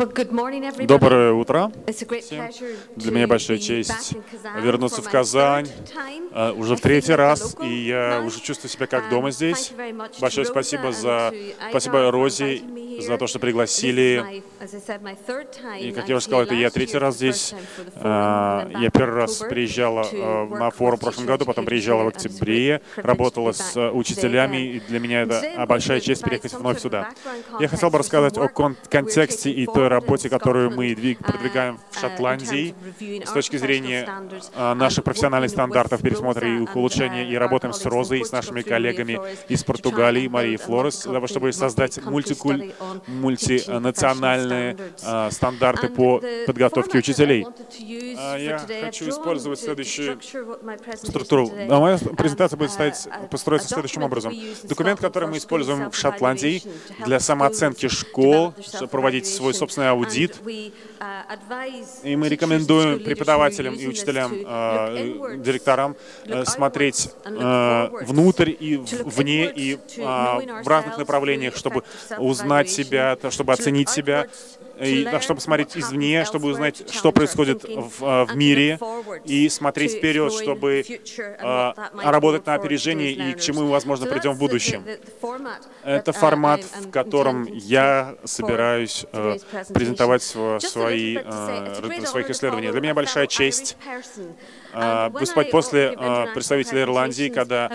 Доброе утро всем. Для меня большая честь вернуться в Казань uh, уже в третий раз, и я уже чувствую себя как дома здесь. Большое спасибо за спасибо Розе за то, что пригласили. И, как я уже сказал, это я третий раз здесь. Uh, я первый раз приезжала на форум в прошлом году, потом приезжала в октябре, работала с учителями, и для меня это большая честь приехать вновь сюда. Я хотел бы рассказать о кон контексте и той работе, которую мы продвигаем в Шотландии с точки зрения а, наших профессиональных стандартов пересмотра и улучшения. И работаем с Розой и с нашими коллегами из Португалии, Марией Флорес, для того, чтобы создать мультикуль, мультинациональные а, стандарты по подготовке учителей. А, я хочу использовать следующую структуру. Моя презентация будет стоять, построиться следующим образом. Документ, который мы используем в Шотландии для самооценки школ, проводить свой собственный аудит. И мы рекомендуем преподавателям и учителям, э, директорам э, смотреть э, внутрь и вне, и в разных направлениях, чтобы узнать себя, чтобы оценить себя, и, чтобы смотреть извне, чтобы узнать, что происходит в, в мире, и смотреть вперед, чтобы э, работать на опережение и к чему мы, возможно, придем в будущем. Это формат, в котором я собираюсь э, презентовать свои, э, своих исследований. Для меня большая честь а, выступать после а, представителя Ирландии, когда,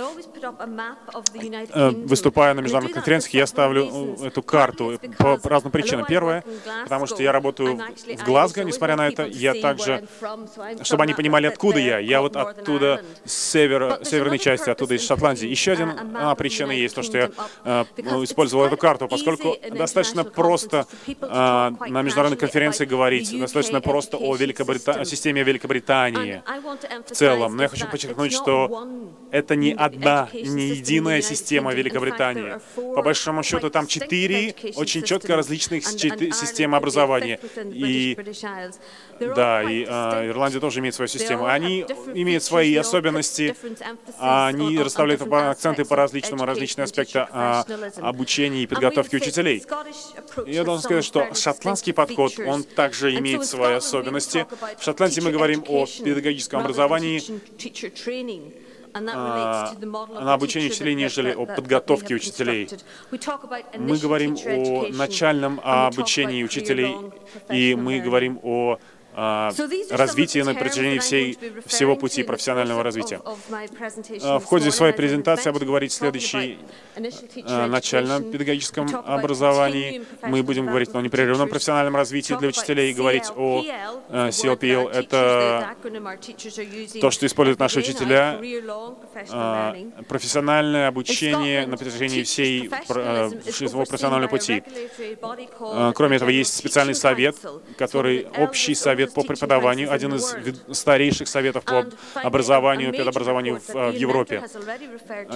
э, выступая на международных конференциях, я ставлю эту карту по разным причинам. Первое, потому что я работаю в Глазго, несмотря на это, я также, чтобы они понимали, откуда я. Я вот оттуда, с севера, северной части, оттуда из Шотландии. Еще одна причина есть, то, что я э, использовал эту карту, поскольку достаточно просто на международной конференции говорить, достаточно просто о, Великобрита... о системе Великобритании в целом. Но я хочу подчеркнуть, что это не одна, не единая система Великобритании. По большому счету, там четыре очень четко различных системы образования. И да, и а, Ирландия тоже имеет свою систему. Они имеют свои особенности, они расставляют акценты по различному, различные аспекты а, обучения и подготовки учителей. Я должен сказать, что шотландский подход, он также имеет свои особенности. В Шотландии мы говорим о педагогическом образовании, а, на обучение учителей, нежели о подготовке учителей. Мы говорим о начальном обучении учителей, и мы говорим о а, развитие на протяжении всей, всего пути профессионального развития. А, в ходе своей презентации я буду говорить о следующей а, начальном педагогическом образовании. Мы будем говорить о непрерывном профессиональном развитии для учителей и говорить о CLPL. Это то, что используют наши учителя, профессиональное обучение на протяжении всей своего профессионального пути. Кроме этого, есть специальный совет, который общий совет совет по преподаванию, один из старейших советов по образованию, педобразованию в, в Европе.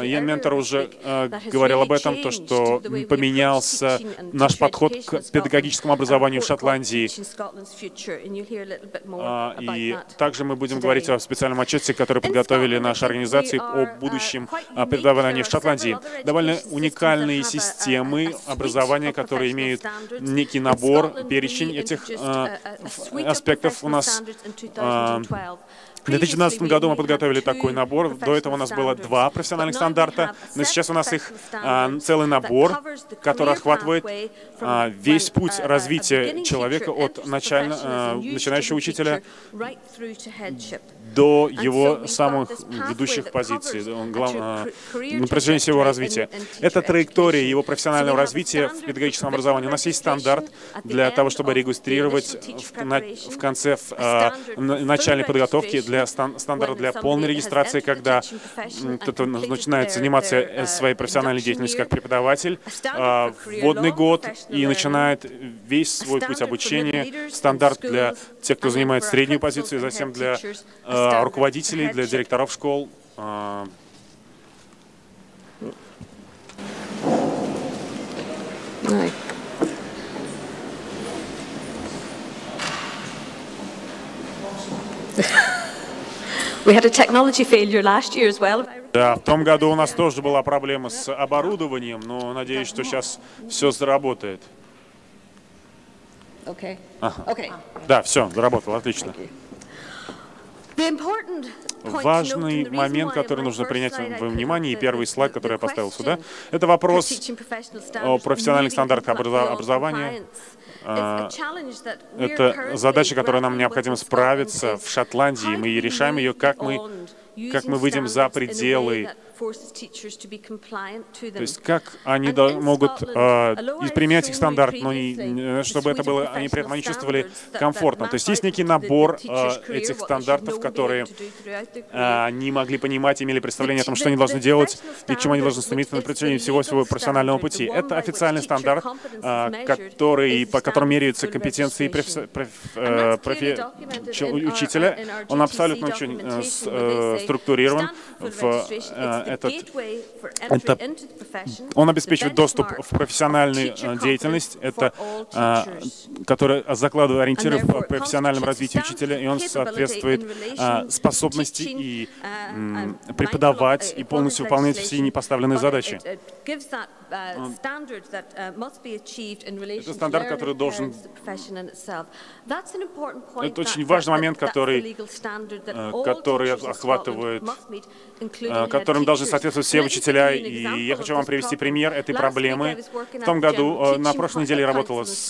Ян Ментор уже э, говорил об этом, то, что поменялся наш подход к педагогическому образованию в Шотландии. А, и также мы будем говорить о специальном отчете, который подготовили наши организации о будущем преподавании в Шотландии. Довольно уникальные системы образования, которые имеют некий набор, перечень этих аспектов, проектов у нас в 2012 году мы подготовили такой набор. До этого у нас было два профессиональных стандарта, но сейчас у нас их а, целый набор, который охватывает а, весь путь развития человека от начально, а, начинающего учителя до его самых ведущих позиций, глав, а, на протяжении всего развития. Это траектория его профессионального развития в педагогическом образовании. У нас есть стандарт для того, чтобы регистрировать в, на, в конце в, а, начальной подготовки для стан, стандарта для полной регистрации, когда кто-то начинает заниматься своей профессиональной деятельностью как преподаватель, а, вводный год и начинает весь свой путь обучения, стандарт для тех, кто занимает среднюю позицию, затем для руководителей, для директоров школ. А. Да, в том году у нас тоже была проблема с оборудованием, но надеюсь, что сейчас все заработает. Ага. Да, все, заработал, отлично. Важный момент, который нужно принять во внимание, и первый слайд, который я поставил сюда, это вопрос о профессиональных стандартах образования. А, это задача, которой нам необходимо справиться в Шотландии. Мы решаем ее, как мы, как мы выйдем за пределы то есть как они могут э, применять их стандарт, но не, чтобы это было, они при этом они чувствовали комфортно. То есть есть некий набор э, этих стандартов, которые э, они могли понимать, имели представление о том, что они должны делать и к чему они должны стремиться на протяжении всего своего профессионального пути. Это официальный стандарт, э, который, по которому меряются компетенции профи, профи, профи, учителя. Он абсолютно очень э, структурирован в этот, это, он обеспечивает доступ в профессиональную э, деятельность, это, а, который закладывает ориентиры в профессиональном развитии учителя, и он соответствует а, способности и uh, преподавать и полностью выполнять все непоставленные задачи. Uh, uh, это стандарт, который должен... Это очень важный момент, который, э, который охватывает, э, которым должны соответствовать все учителя. И я хочу вам привести пример этой проблемы. В том году, э, на прошлой неделе я работала с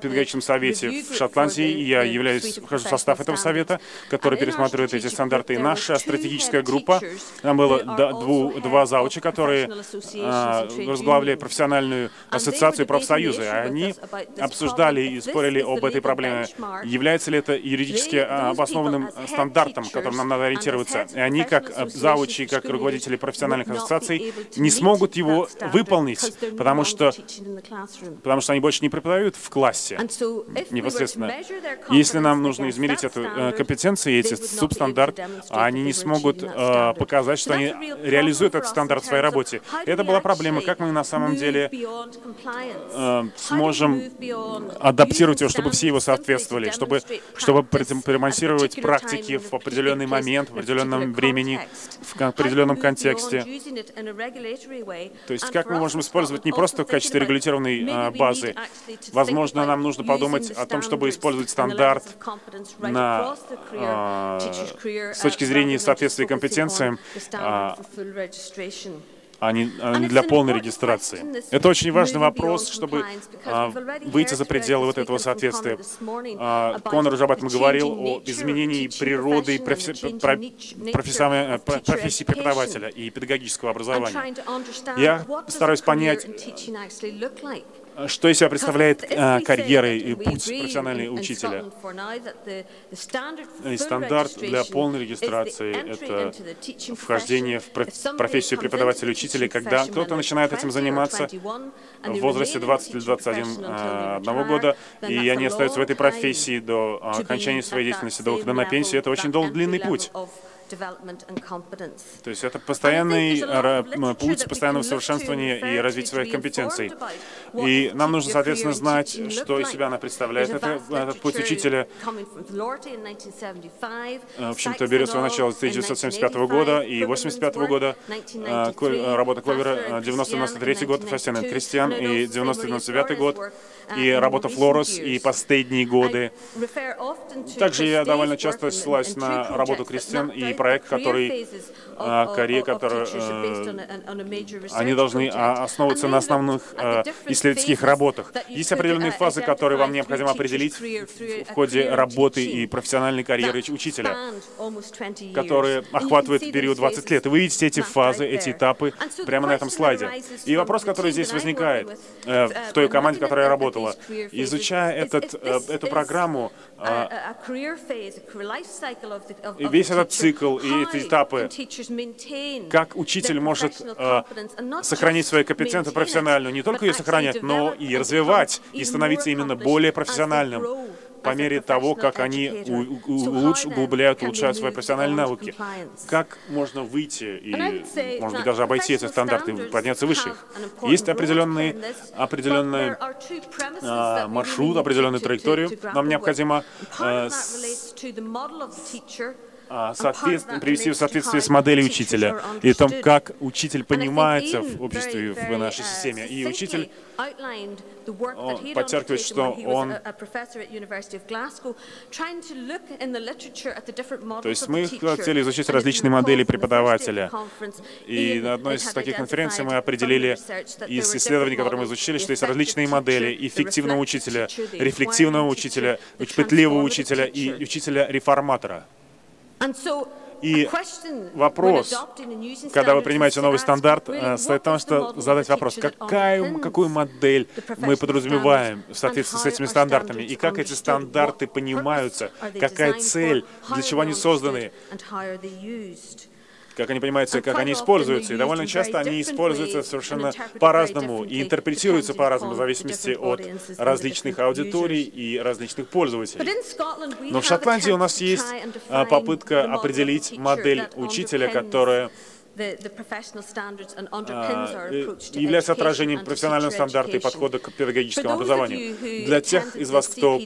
педагогическим совете в Шотландии, и я являюсь, вхожу в состав этого совета, который пересматривает эти стандарты. И наша стратегическая группа, там было два зауча, которые возглавляли профессиональную ассоциацию профсоюзы. Они обсуждали и спорили об этой проблеме. Является ли это юридически а, обоснованным стандартом, которым нам надо ориентироваться? И они, как заучи, как руководители профессиональных ассоциаций, не смогут его выполнить, потому что, потому что они больше не преподают в классе непосредственно. Если нам нужно измерить эту э, компетенции, эти субстандарт, они не смогут э, показать, что они реализуют этот стандарт в своей работе. И это была проблема, как мы на самом деле э, сможем адаптировать его, чтобы все его соответствовали, чтобы, чтобы продемонстрировать практики в определенный момент, в определенном времени, в определенном контексте. То есть как мы можем использовать не просто в качестве регулятивной э, базы. Возможно, нам нужно подумать о том, чтобы использовать стандарт на, э, с точки зрения соответствия компетенциям, не, а не для полной регистрации. Это очень важный вопрос, чтобы а, выйти за пределы вот этого соответствия. А, Конор уже об этом говорил, о изменении природы профессии, профессии преподавателя и педагогического образования. Я стараюсь понять, что из себя представляет э, карьера и путь профессионального учителя? И стандарт для полной регистрации — это вхождение в профессию преподавателя-учителя, когда кто-то начинает этим заниматься в возрасте 20 или 21 одного года, и они остаются в этой профессии до окончания своей деятельности, до выхода на пенсию. Это очень долгий, длинный путь. То есть это постоянный путь постоянного совершенствования и развития своих компетенций. И нам нужно, соответственно, знать, что из себя она представляет. Это, этот путь учителя, в общем-то, берет свое начало с 1975 года и 1985 года, а, работа Кловера, 90-93 год, Фастиан и Кристиан, и 90-99 год, и работа Флорус, и последние годы. Также я довольно часто ссылаюсь на работу Кристиан и проект, который Корея, который, э, они должны а, основываться на основных э, исследовательских работах. Есть определенные фазы, которые вам необходимо определить в ходе работы и профессиональной карьеры учителя, которые охватывают период 20 лет. И вы видите эти фазы, эти этапы прямо на этом слайде. И вопрос, который здесь возникает э, в той команде, в которой я работала, изучая этот, эту программу, весь этот цикл и эти этапы, как учитель может э, сохранить свою компетенцию профессиональную, не только ее сохранять, но и развивать, и становиться именно более профессиональным по мере того, как они углубляют, улучшают свои профессиональные навыки. Как можно выйти и, может быть, даже обойти эти стандарты, подняться выше их? Есть определенный, определенный а, маршрут, определенную траекторию. Нам необходимо а, привести в соответствие с моделью учителя и том, как учитель понимается в обществе, в нашей системе. И учитель подчеркивает, что он... То есть мы хотели изучить различные модели преподавателя. И на одной из таких конференций мы определили из исследований, которые мы изучили, что есть различные модели эффективного учителя, рефлективного учителя, пытливого учителя и учителя-реформатора. И вопрос, когда вы принимаете новый стандарт, э, состоит в том, что задать вопрос, какая, какую модель мы подразумеваем в соответствии с этими стандартами, и как эти стандарты понимаются, какая цель, для чего они созданы, как они понимаются, как они используются. И довольно часто они используются совершенно по-разному и интерпретируются по-разному в зависимости от различных аудиторий и различных пользователей. Но в Шотландии у нас есть а, попытка определить модель учителя, которая является отражением профессионального стандарта и подхода к педагогическому образованию. Для тех из вас, кто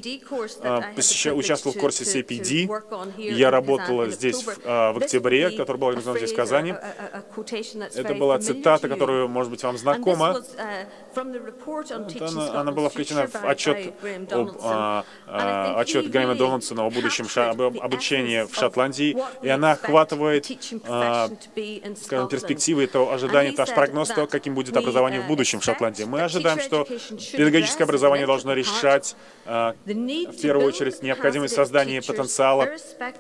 а, участвовал в курсе CPD, я работала здесь в, а, в октябре, который был организован здесь в Казани. Это была цитата, которая, может быть, вам знакома. Uh, она, она была включена в отчет, об, а, а, отчет Грэма Дональдсона о будущем об обучении в Шотландии, и она охватывает а, скажем, перспективы, то ожидание, наш прогноз, то, каким будет образование в будущем в Шотландии. Мы ожидаем, что педагогическое образование должно решать, э, в первую очередь, необходимость создания потенциала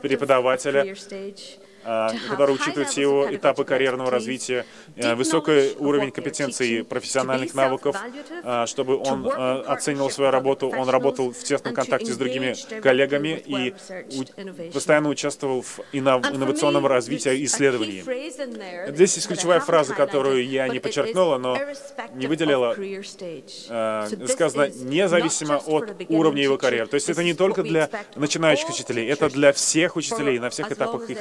преподавателя, а, который учитывает все его этапы карьерного развития, э, высокий уровень компетенции профессиональных навыков, а, чтобы он э, оценивал свою работу, он работал в тесном контакте с другими коллегами и постоянно участвовал в инновационном развитии и исследовании. Здесь есть ключевая фраза, которую я не подчеркнула, но не выделила. Э, сказано, независимо от уровня его карьеры. То есть это не только для начинающих учителей, это для всех учителей на всех этапах их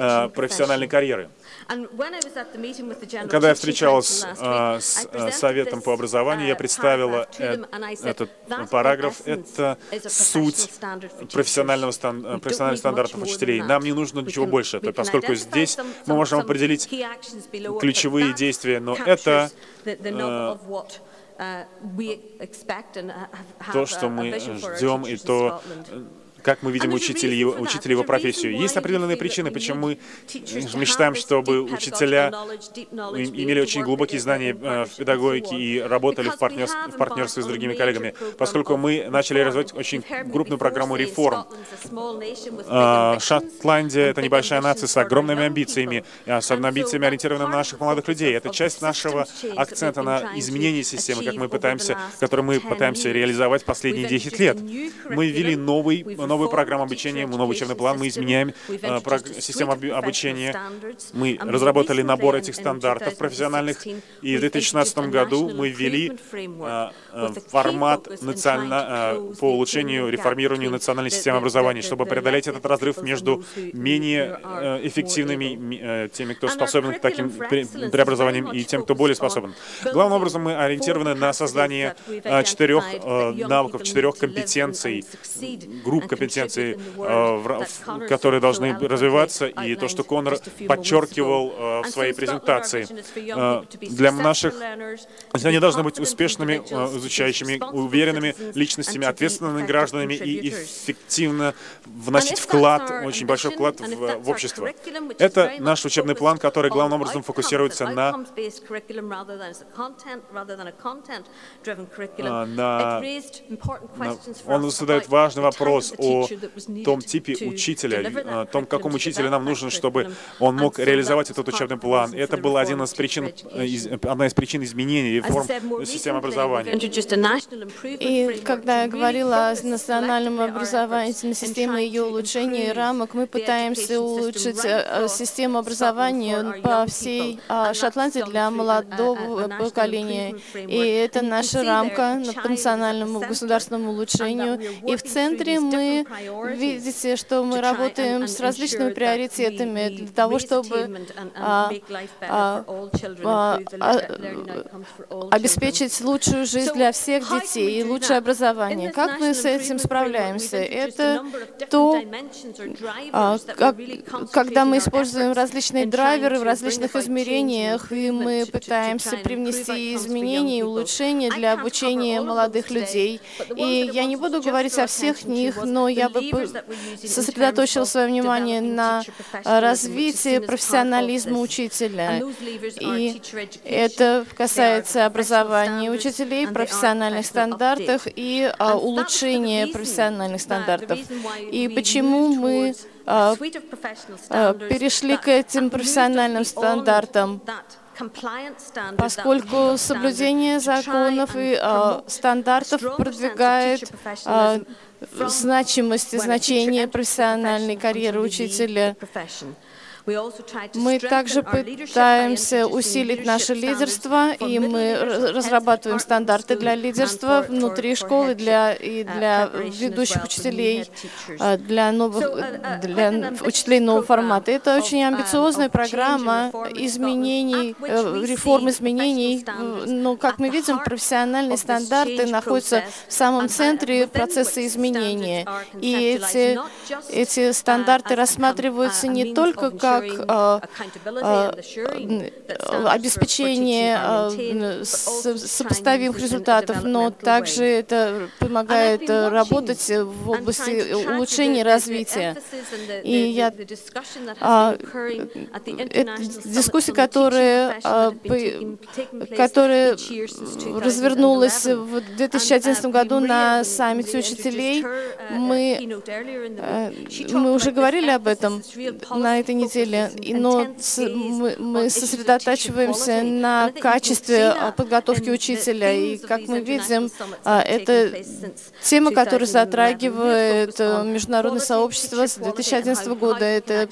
Э, профессиональной карьеры. Когда я встречалась э, с э, Советом по образованию, я представила этот параграф. Это суть профессионального стан профессиональных стандартов учителей. Нам не нужно ничего больше, поскольку здесь мы можем определить ключевые действия, но это то, что мы ждем, и то, как мы видим учителей, учителей его профессию. Есть определенные причины, почему мы мечтаем, чтобы учителя имели очень глубокие знания э, в педагогике и работали в, партнерстве, в партнерстве с другими коллегами, поскольку мы начали развивать очень крупную программу реформ. А, Шотландия — это небольшая нация с огромными амбициями, особенно амбициями, ориентированными на наших молодых людей. Это часть нашего акцента на изменение системы, как мы пытаемся, который мы пытаемся реализовать последние 10 лет. Мы ввели новый новую программу обучения, новый учебный план, мы изменяем э, систему обучения, мы разработали набор этих стандартов профессиональных, и в 2016 году мы ввели э, э, формат национально, по улучшению, реформированию национальной системы образования, чтобы преодолеть этот разрыв между менее эффективными, теми, кто способен к таким преобразованиям, и тем, кто более способен. Главным образом мы ориентированы на создание четырех навыков, четырех компетенций, групп компетенций, компетенции, э, которые должны развиваться, и то, что Конор подчеркивал э, в своей презентации. Э, для наших... Они должны быть успешными, изучающими, уверенными личностями, ответственными гражданами и эффективно вносить вклад, очень большой вклад в, в общество. Это наш учебный план, который главным образом фокусируется на, на, на он задает важный вопрос о о том типе учителя, том, каком учителе нам нужен, чтобы он мог реализовать этот учебный план. Это была один из причин, одна из причин изменений реформ системы образования. И когда я говорила о национальном образовательной системе и ее улучшении рамок, мы пытаемся улучшить э, систему образования по всей а, Шотландии для молодого поколения. И это наша рамка по национальному государственному улучшению. И в центре мы видите, что мы работаем с различными приоритетами для того, чтобы а, а, а, обеспечить лучшую жизнь для всех детей и лучшее образование. Как мы с этим справляемся? Это то, как, когда мы используем различные драйверы в различных измерениях, и мы пытаемся привнести изменения и улучшения для обучения молодых людей. И я не буду говорить о всех них, но я бы сосредоточила свое внимание на развитии профессионализма учителя. И это касается образования учителей, профессиональных стандартах и а, улучшения профессиональных стандартов. И почему мы а, а, перешли к этим профессиональным стандартам? поскольку соблюдение законов и э, стандартов продвигает э, значимость и значение профессиональной карьеры учителя. Мы также пытаемся усилить наше лидерство, и мы разрабатываем стандарты для лидерства внутри школы для, и для ведущих учителей, а, для, новых, для учителей нового формата. Это очень амбициозная программа изменений, э, реформ изменений, но, как мы видим, профессиональные стандарты находятся в самом центре процесса изменения. И эти, эти стандарты рассматриваются не только как как а, а, обеспечение а, сопоставимых результатов, но также это помогает работать в области улучшения развития. И я, дискуссия, которая, которая развернулась в 2011 году на саммите учителей, мы, мы уже говорили об этом на этой неделе, деле, но мы, мы сосредотачиваемся на качестве а, подготовки учителя. И, как мы видим, а, это тема, которая затрагивает э, международное сообщество с 2011 года. Это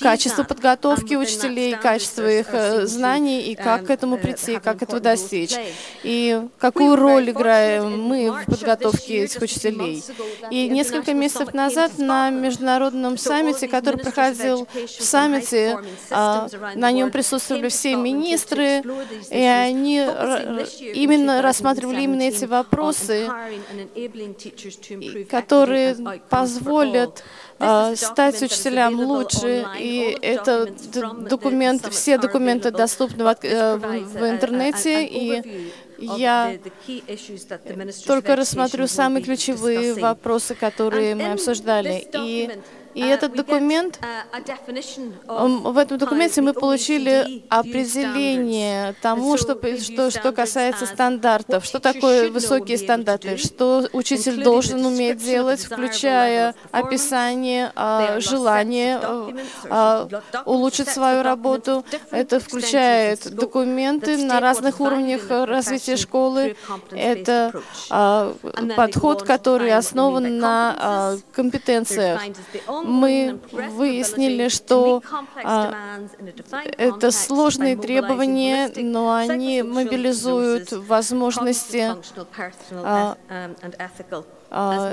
качество подготовки учителей, качество их э, знаний и как к этому прийти, как этого достичь. И какую роль играем мы в подготовке этих учителей. И несколько месяцев назад на международном саммите, который проходил в саммите, а, на нем присутствовали все министры, и они именно рассматривали именно эти вопросы, которые позволят а, стать учителям лучше, и это документ, все документы доступны в, э, в интернете, и я только рассмотрю самые ключевые вопросы, которые мы обсуждали. И и uh, этот документ, uh, в этом документе мы получили определение тому, что, что, что касается стандартов, что такое высокие стандарты, что учитель должен уметь делать, включая описание, а, желание а, улучшить свою работу. Это включает документы на разных уровнях развития школы. Это а, подход, который основан на компетенциях мы выяснили, что а, это сложные требования, но они мобилизуют возможности а, а,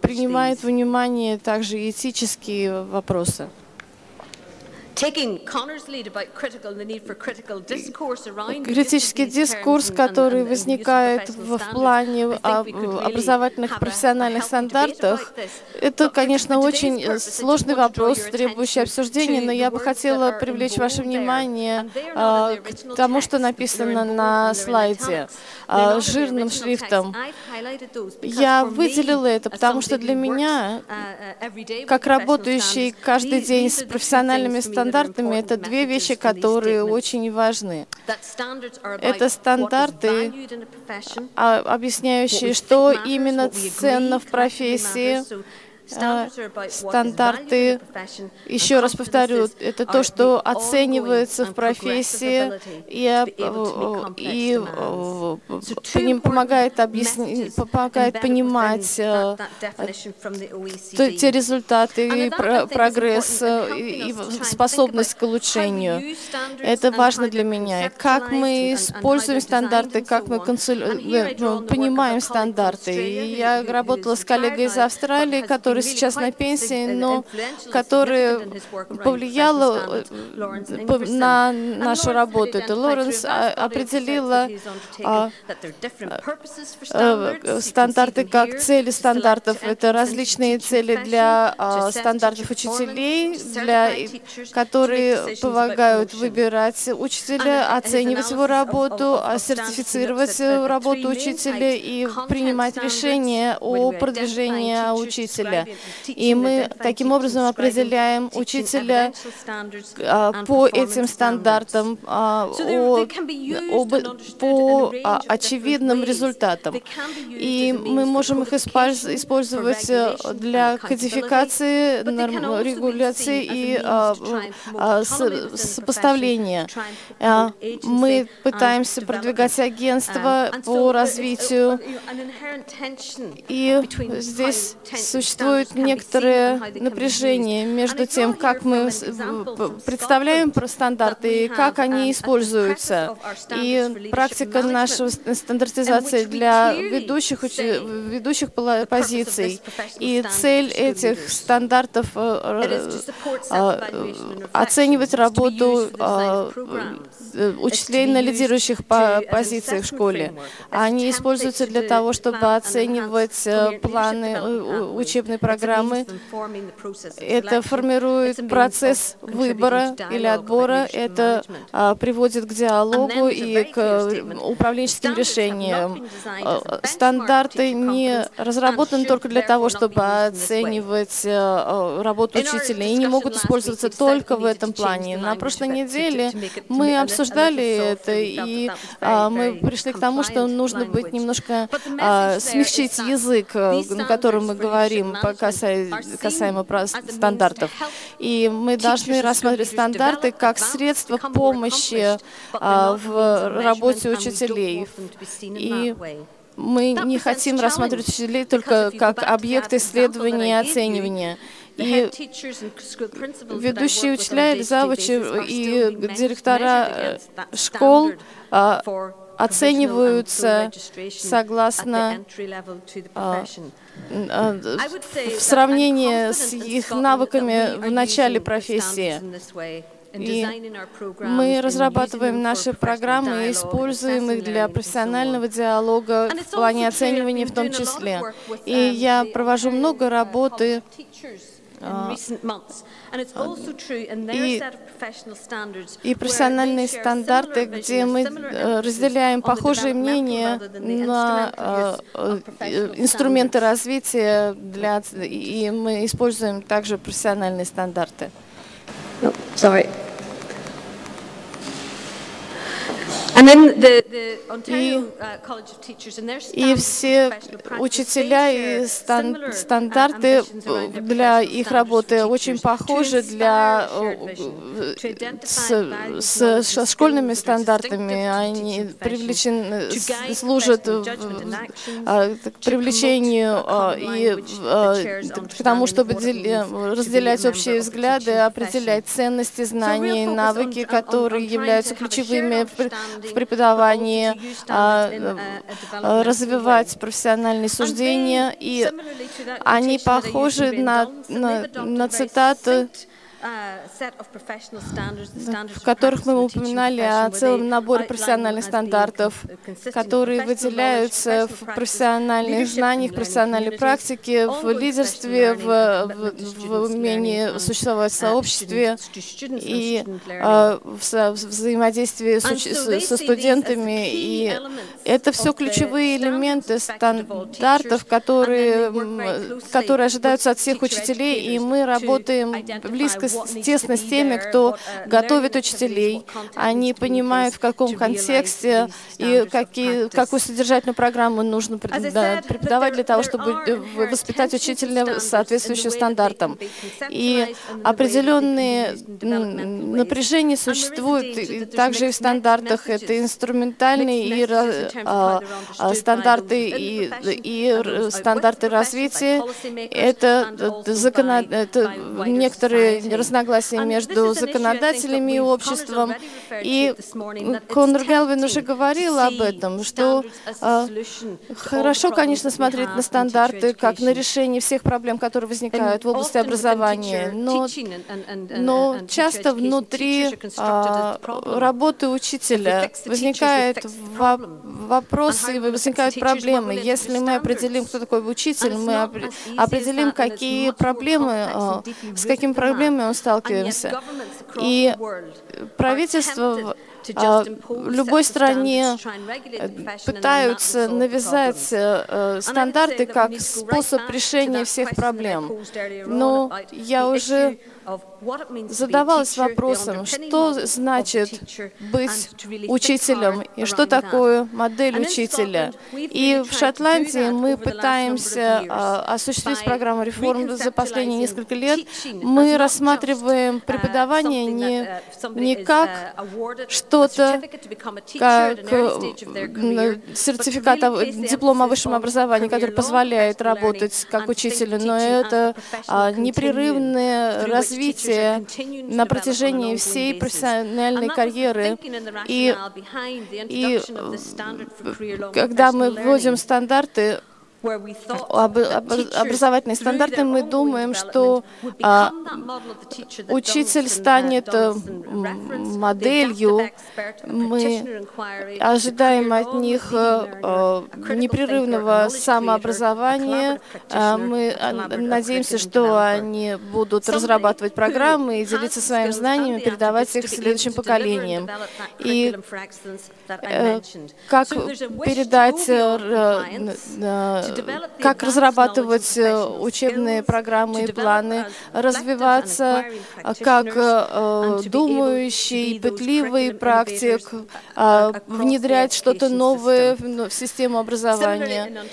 принимают внимание также этические вопросы. Критический дискурс, который возникает в плане образовательных профессиональных стандартов, это, конечно, очень сложный вопрос, требующий обсуждения, но я бы хотела привлечь ваше внимание а, к тому, что написано на слайде а, жирным шрифтом. Я выделила это, потому что для меня, uh, uh, как работающий каждый день с профессиональными стандартами, стандартами — это две вещи, которые очень важны. Это стандарты, а, объясняющие, что именно ценно в профессии, стандарты, еще раз повторю, это то, что оценивается в профессии и, и помогает, объяснить, помогает понимать те результаты и прогресс, и способность к улучшению. Это важно для меня. Как мы используем стандарты, как мы консуль... Ну, понимаем стандарты. Я работала с коллегой из Австралии, который сейчас на пенсии, но который повлиял э, на нашу работу. Это Лоренс а, определила а, э, стандарты как цели стандартов. Это различные цели для а, стандартов учителей, для, которые помогают выбирать учителя, оценивать его работу, сертифицировать работу учителя и принимать решения о продвижении учителя. И мы таким образом определяем учителя а, по этим стандартам, а, по а, очевидным результатам. И мы можем их использовать э, для кодификации, регуляции и сопоставления. Мы пытаемся продвигать агентство по развитию, и здесь существует некоторое напряжение между тем, как мы представляем про стандарты и как они используются. И практика нашей стандартизации для ведущих, ведущих позиций. И цель этих стандартов э, э, оценивать работу э, учителей на лидирующих позициях в школе. Они используются для того, чтобы оценивать планы учебной программы. Это формирует процесс выбора или отбора. Это приводит к диалогу и к управленческим решениям. Стандарты не разработаны только для того, чтобы оценивать работу учителя, и не могут использоваться только в этом плане. На прошлой неделе мы обсуждали это, и мы пришли к тому, что нужно быть немножко смягчить язык, на котором мы говорим касаемо стандартов. И мы должны рассматривать стандарты как средство помощи в работе учителей. И мы не хотим рассматривать учителей только как объект исследования и оценивания. И ведущие учителя завучи и директора школ а, оцениваются согласно а, а, в сравнении с их навыками в начале профессии. И мы разрабатываем наши программы и используем их для профессионального диалога в плане оценивания в том числе. И я провожу много работы и, и профессиональные стандарты, где мы э, разделяем похожие мнения на э, э, инструменты развития, для, и мы используем также профессиональные стандарты. Oh, sorry. И, и все учителя и стан, стандарты для их работы очень похожи для, с, с, школьными стандартами. Они привлечены, служат а, к привлечению а, и а, к тому, чтобы разделять общие взгляды, определять ценности, знания и навыки, которые являются ключевыми в преподавании, а, а, развивать профессиональные суждения, и они похожи на, на, на цитаты в которых мы упоминали о целом наборе профессиональных стандартов, которые выделяются в профессиональных знаниях, профессиональной практике, в лидерстве, в, в, в умении существовать в сообществе и э, в, взаимодействии со студентами. И это все ключевые элементы стандартов, которые, которые ожидаются от всех учителей, и мы работаем близко тесно с теми, кто готовит учителей. Они понимают, в каком контексте и какие, какую содержательную программу нужно преподавать для того, чтобы воспитать учителя соответствующим стандартам. И определенные напряжения существуют также и в стандартах. Это инструментальные и а, а, стандарты и, и стандарты развития. Это, закон... это некоторые разногласия между законодателями и обществом. И Конор Гелвин уже говорил об этом, что а, хорошо, конечно, смотреть на стандарты как на решение всех проблем, которые возникают в области образования, но, но часто внутри а, работы учителя возникают вопросы, возникают проблемы. Если мы определим, кто такой учитель, мы определим, какие проблемы, а, с какими проблемами сталкиваемся. И правительство а, в любой стране э, пытаются навязать э, стандарты как способ решения всех проблем. Но я уже задавалась вопросом, что значит быть учителем и что такое модель учителя. И в Шотландии мы пытаемся а, осуществить программу реформ за последние несколько лет. Мы рассматриваем преподавание не, не как что-то, как сертификат, диплом о высшем образовании, который позволяет работать как учителю, но это а, непрерывное развитие развитие на протяжении всей профессиональной карьеры. И, и когда мы вводим стандарты, об, об, образовательные стандарты, мы думаем, что а, учитель станет э, моделью. Мы ожидаем от них а, непрерывного самообразования. А, мы надеемся, что они будут разрабатывать программы и делиться своими знаниями, передавать их следующим поколениям. И как передать как разрабатывать э, учебные программы и планы, развиваться как э, думающий, пытливый практик, а, внедрять что-то новое в систему образования.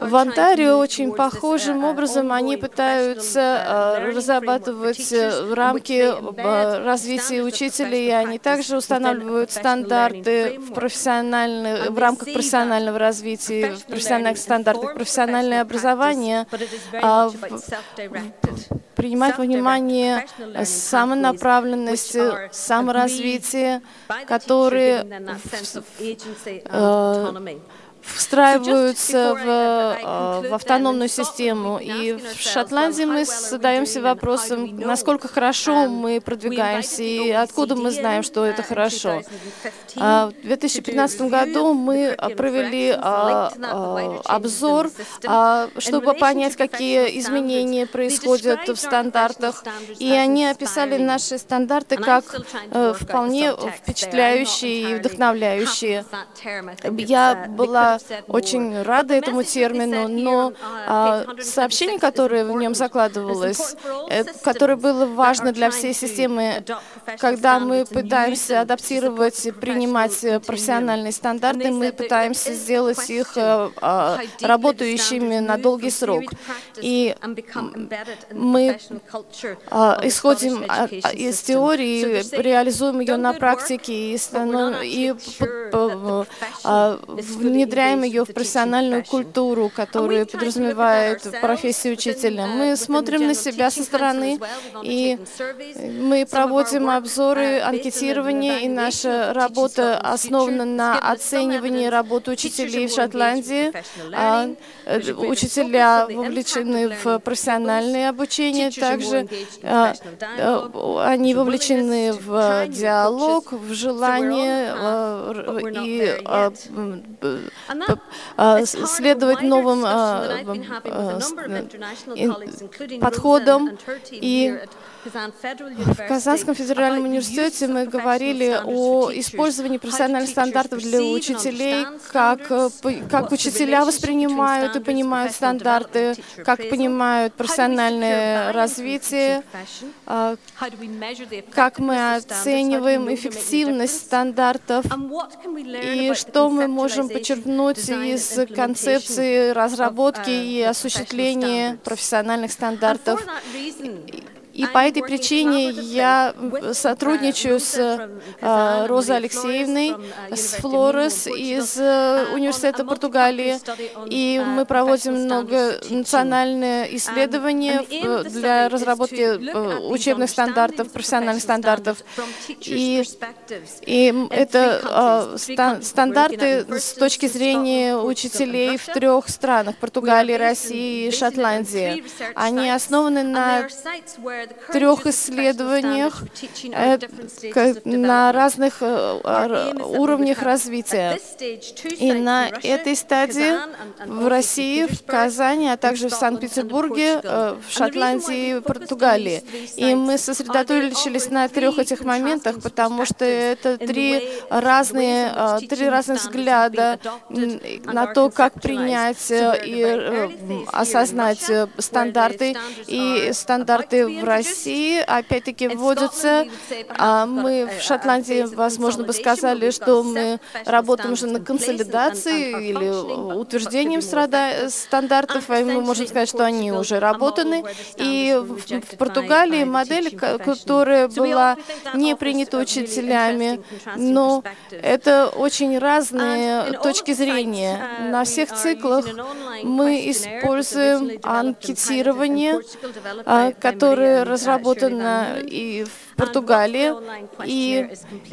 В Онтарио очень похожим образом они пытаются э, разрабатывать рамки развития учителей, и они также устанавливают стандарты в, профессиональных, в рамках профессионального развития, в профессиональных стандартах профессиональное образование а, принимать во внимание самонаправленность, саморазвитие, которые встраиваются в, э, в автономную систему. И в Шотландии мы задаемся вопросом, насколько хорошо мы продвигаемся и откуда мы знаем, что это хорошо. А, в 2015 году мы провели а, а, обзор, чтобы понять, какие изменения происходят в стандартах. И они описали наши стандарты как э, вполне впечатляющие и вдохновляющие. Я была очень рада этому термину, но а, сообщение, которое в нем закладывалось, э, которое было важно для всей системы, когда мы пытаемся адаптировать принимать профессиональные стандарты, мы пытаемся сделать их э, а, работающими на долгий срок. И мы а, исходим из теории, реализуем ее на практике и, и внедряем внедряем ее в профессиональную культуру, которая подразумевает профессию учителя. Мы смотрим на себя со стороны, и мы проводим обзоры, анкетирование, и наша работа основана на оценивании работы учителей в Шотландии. А, э, учителя вовлечены в профессиональное обучение, также а, э, они вовлечены в диалог, в желание э, и следовать новым подходам. И в Казанском федеральном университете мы говорили о использовании профессиональных стандартов для учителей, как, как учителя воспринимают и понимают стандарты, как понимают профессиональное развитие, как мы оцениваем эффективность стандартов и что мы можем подчеркнуть из концепции разработки и осуществления профессиональных стандартов. И по этой причине я сотрудничаю с э, Розой Алексеевной, с Флорес из э, Университета Португалии, и мы проводим много национальные исследования для разработки э, учебных стандартов, профессиональных стандартов. И, и это стандарты с точки зрения учителей в трех странах, Португалии, России и Шотландии. Они основаны на трех исследованиях э, на разных э, уровнях развития. И на этой стадии в России, в Казани, а также в Санкт-Петербурге, э, в Шотландии и Португалии. И мы сосредоточились на трех этих моментах, потому что это три разные, три разных взгляда на то, как принять и осознать стандарты и стандарты в России опять-таки вводятся. А мы в Шотландии, возможно, бы сказали, что мы работаем уже на консолидации или утверждением стандартов, и мы можем сказать, что они уже работаны. И в Португалии модель, которая была не принята учителями, но это очень разные точки зрения. На всех циклах мы используем анкетирование, а, которое разработано и в Португалии. И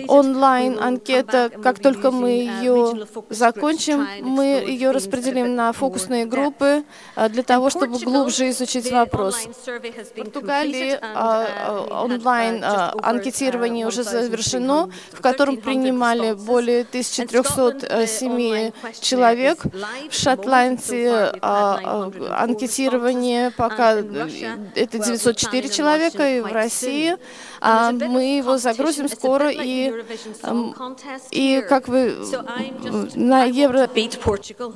онлайн-анкета, как только мы ее закончим, мы ее распределим на фокусные группы а, для того, чтобы глубже изучить вопрос. В Португалии а, онлайн-анкетирование уже завершено, в котором принимали более 1300 семей человек. В Шотландии анкетирование пока это 904 человека, и в России а мы его загрузим скоро, и, и как вы на Евро...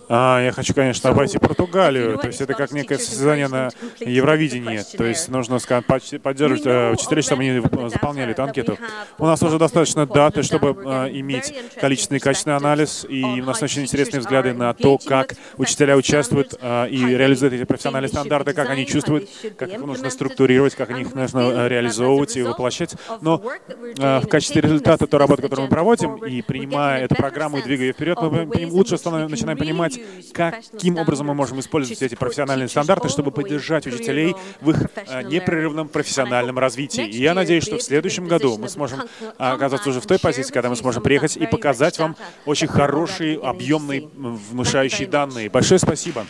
А, я хочу, конечно, обойти Португалию, то есть это как некое состязание на Евровидении, то есть нужно сказать, поддерживать э, учителей, чтобы они заполняли эту анкету. У нас уже достаточно даты, чтобы э, иметь количественный и качественный анализ, и у нас очень интересные взгляды на то, как учителя участвуют э, и реализуют эти профессиональные стандарты, как они чувствуют, как их нужно структурировать, как их нужно реализовывать и воплощать. Но э, в качестве результата той работы, которую мы проводим, и принимая эту программу и двигая ее вперед, мы лучше начинаем понимать, каким образом мы можем использовать эти профессиональные стандарты, чтобы поддержать учителей в их э, непрерывном профессиональном развитии. И я надеюсь, что в следующем году мы сможем оказаться уже в той позиции, когда мы сможем приехать и показать вам очень хорошие, объемные, внушающие данные. Большое спасибо.